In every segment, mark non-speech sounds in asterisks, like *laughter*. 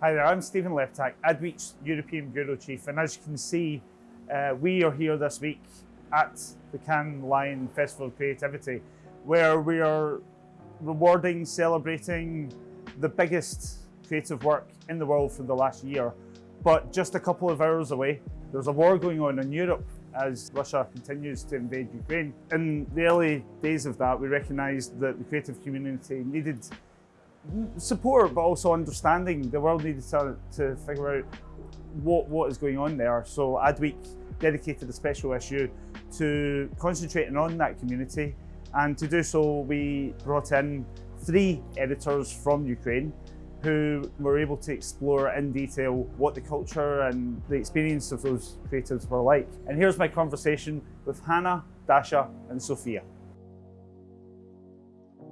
Hi there, I'm Stephen Lepitak, Adweek's European Bureau Chief, and as you can see, uh, we are here this week at the Cannes Lion Festival of Creativity, where we are rewarding, celebrating the biggest creative work in the world for the last year. But just a couple of hours away, there's a war going on in Europe as Russia continues to invade Ukraine. In the early days of that, we recognised that the creative community needed support, but also understanding. The world needed to, to figure out what, what is going on there. So Adweek dedicated a special issue to concentrating on that community. And to do so, we brought in three editors from Ukraine who were able to explore in detail what the culture and the experience of those creatives were like. And here's my conversation with Hannah, Dasha and Sophia.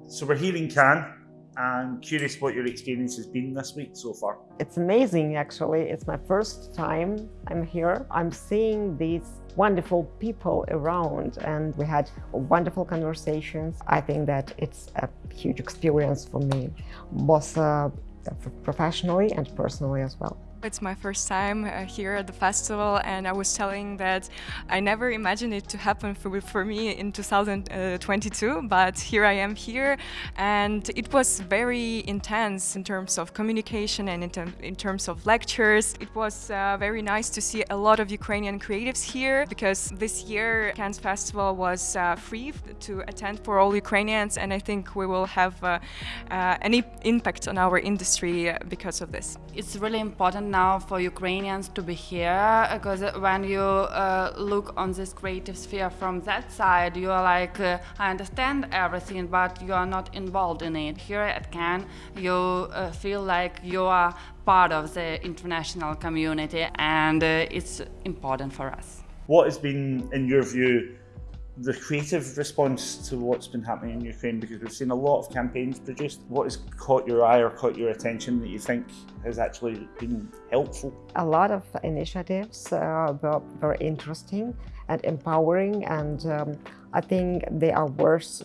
So we're here in Cannes and curious what your experience has been this week so far. It's amazing, actually. It's my first time I'm here. I'm seeing these wonderful people around and we had wonderful conversations. I think that it's a huge experience for me, both uh, professionally and personally as well. It's my first time uh, here at the festival and I was telling that I never imagined it to happen for, for me in 2022 but here I am here and it was very intense in terms of communication and in, term, in terms of lectures. It was uh, very nice to see a lot of Ukrainian creatives here because this year Cannes Festival was uh, free to attend for all Ukrainians and I think we will have uh, uh, any impact on our industry uh, because of this. It's really important now for Ukrainians to be here because when you uh, look on this creative sphere from that side, you are like, uh, I understand everything, but you are not involved in it. Here at Cannes, you uh, feel like you are part of the international community and uh, it's important for us. What has been, in your view, the creative response to what's been happening in Ukraine because we've seen a lot of campaigns produced. What has caught your eye or caught your attention that you think has actually been helpful? A lot of initiatives uh, were very interesting and empowering and um, I think they are worth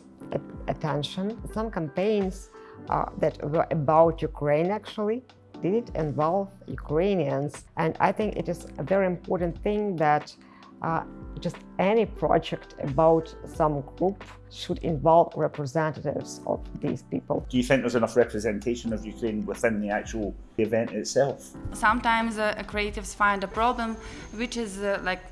attention. Some campaigns uh, that were about Ukraine actually did involve Ukrainians and I think it is a very important thing that uh, just any project about some group should involve representatives of these people. Do you think there's enough representation of Ukraine within the actual event itself? Sometimes uh, creatives find a problem which is uh, like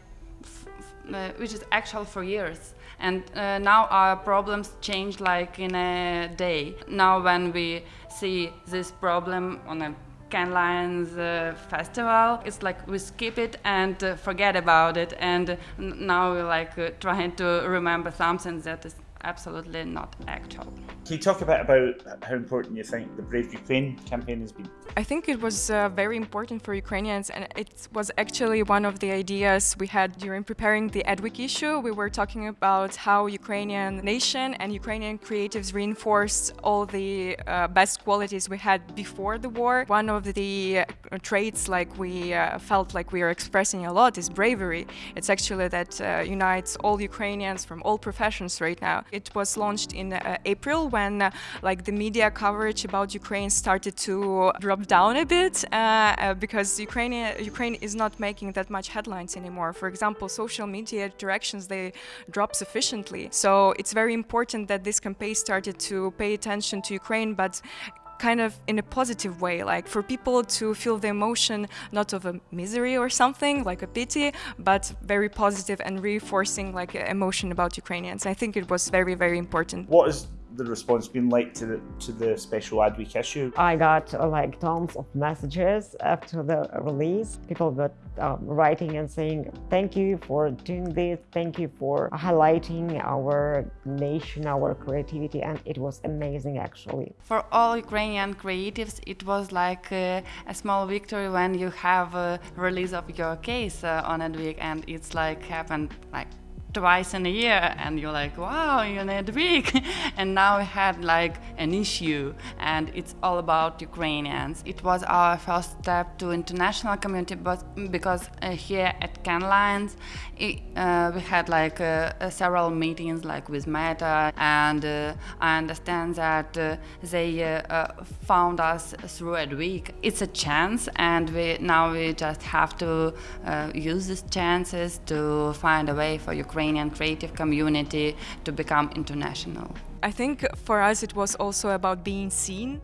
uh, which is actual for years and uh, now our problems change like in a day. Now when we see this problem on a Cannes Lions uh, festival. It's like we skip it and uh, forget about it, and now we're like uh, trying to remember something that is absolutely not actual. Can you talk a bit about how important you think the Brave Ukraine campaign has been? I think it was uh, very important for Ukrainians and it was actually one of the ideas we had during preparing the Adweek issue. We were talking about how Ukrainian nation and Ukrainian creatives reinforced all the uh, best qualities we had before the war. One of the uh, traits like we uh, felt like we are expressing a lot is bravery. It's actually that uh, unites all Ukrainians from all professions right now. It was launched in uh, April when uh, like the media coverage about Ukraine started to drop down a bit uh, because Ukraine, Ukraine is not making that much headlines anymore. For example, social media directions, they drop sufficiently. So it's very important that this campaign started to pay attention to Ukraine, but kind of in a positive way, like for people to feel the emotion not of a misery or something, like a pity, but very positive and reinforcing like emotion about Ukrainians. I think it was very, very important. What is the response been like to the to the special Adweek issue? I got uh, like tons of messages after the release. People were um, writing and saying, thank you for doing this, thank you for highlighting our nation, our creativity, and it was amazing actually. For all Ukrainian creatives, it was like uh, a small victory when you have a release of your case uh, on Adweek and it's like happened like twice in a year and you're like wow you need a week. *laughs* And now we had like an issue and it's all about ukrainians. It was our first step to international community but because uh, here at Cannes Lions it, uh, we had like uh, uh several meetings like with meta and uh, i understand that uh, they found us through Adweek. It's a chance and we now we just have to use these chances to find a way for ukraine Ukrainian creative community to become international. I think for us it was also about being seen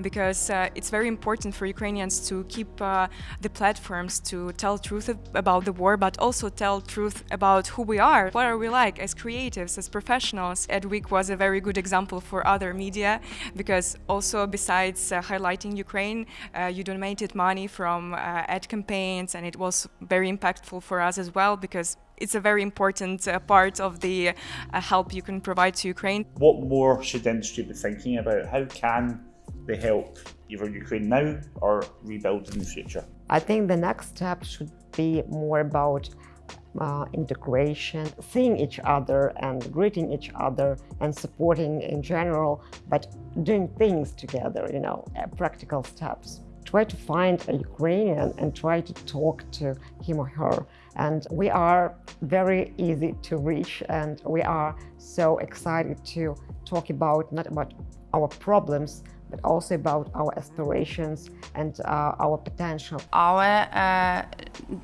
because uh, it's very important for Ukrainians to keep uh, the platforms to tell truth about the war but also tell truth about who we are, what are we like as creatives, as professionals. Adweek was a very good example for other media because also besides uh, highlighting Ukraine, uh, you donated money from uh, ad campaigns and it was very impactful for us as well because it's a very important uh, part of the uh, help you can provide to Ukraine. What more should industry be thinking about? How can they help either Ukraine now or rebuild in the future? I think the next step should be more about uh, integration, seeing each other and greeting each other and supporting in general, but doing things together, you know, uh, practical steps try to find a Ukrainian and try to talk to him or her. And we are very easy to reach and we are so excited to talk about, not about our problems, but also about our aspirations and uh, our potential. Our uh,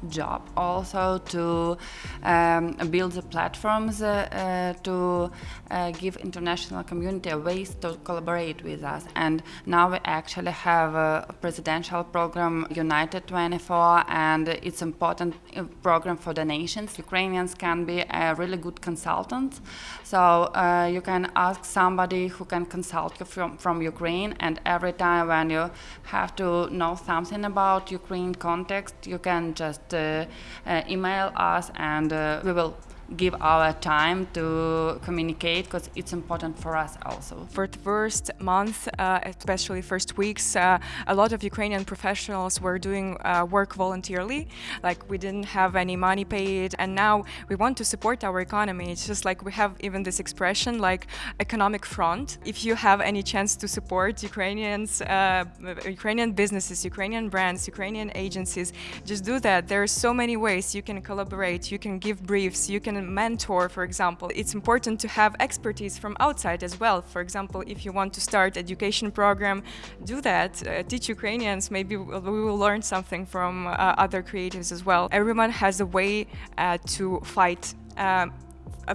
job also to um, build the platforms uh, uh to uh, give international community a ways to collaborate with us. And now we actually have a presidential program, United 24, and it's important uh, program for the nations. Ukrainians can be a really good consultant. So you can ask somebody who can consult you from, from Ukraine and every time when you have to know something about Ukraine context, you can just uh, uh, email us and uh, we will give our time to communicate because it's important for us also. For the first month, uh, especially first weeks, uh, a lot of Ukrainian professionals were doing uh, work voluntarily, like we didn't have any money paid and now we want to support our economy. It's just like we have even this expression like economic front. If you have any chance to support Ukrainians, uh, Ukrainian businesses, Ukrainian brands, Ukrainian agencies, just do that. There are so many ways you can collaborate, you can give briefs, you can mentor, for example, it's important to have expertise from outside as well. For example, if you want to start education program, do that, uh, teach Ukrainians, maybe we will learn something from uh, other creatives as well. Everyone has a way uh, to fight um,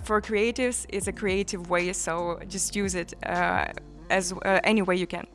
for creatives it's a creative way so just use it uh, as uh, any way you can